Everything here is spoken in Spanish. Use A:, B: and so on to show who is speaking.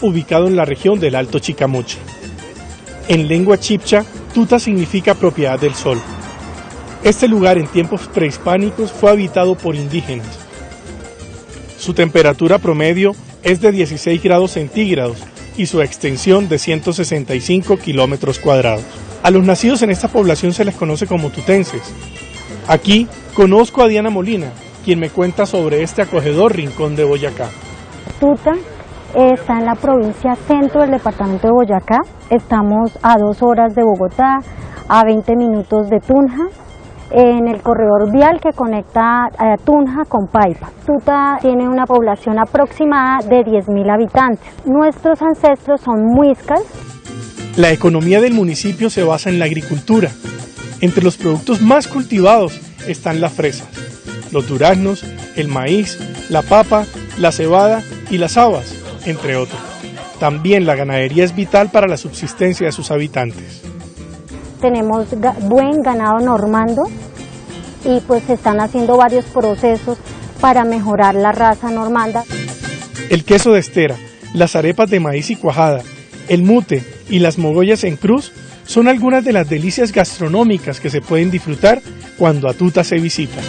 A: ubicado en la región del Alto Chicamocha. En lengua chipcha, Tuta significa propiedad del sol. Este lugar en tiempos prehispánicos fue habitado por indígenas. Su temperatura promedio es de 16 grados centígrados y su extensión de 165 kilómetros cuadrados. A los nacidos en esta población se les conoce como tutenses. Aquí conozco a Diana Molina, quien me cuenta sobre este acogedor rincón de Boyacá.
B: Tuta está en la provincia centro del departamento de Boyacá. Estamos a dos horas de Bogotá, a 20 minutos de Tunja, en el corredor vial que conecta a Tunja con Paipa. Tuta tiene una población aproximada de 10.000 habitantes. Nuestros ancestros son muiscas.
A: La economía del municipio se basa en la agricultura. Entre los productos más cultivados están las fresas, los duraznos, el maíz, la papa, la cebada y las habas entre otros. También la ganadería es vital para la subsistencia de sus habitantes.
B: Tenemos buen ganado normando y pues se están haciendo varios procesos para mejorar la raza normanda.
A: El queso de estera, las arepas de maíz y cuajada, el mute y las mogollas en cruz son algunas de las delicias gastronómicas que se pueden disfrutar cuando a Tuta se visita.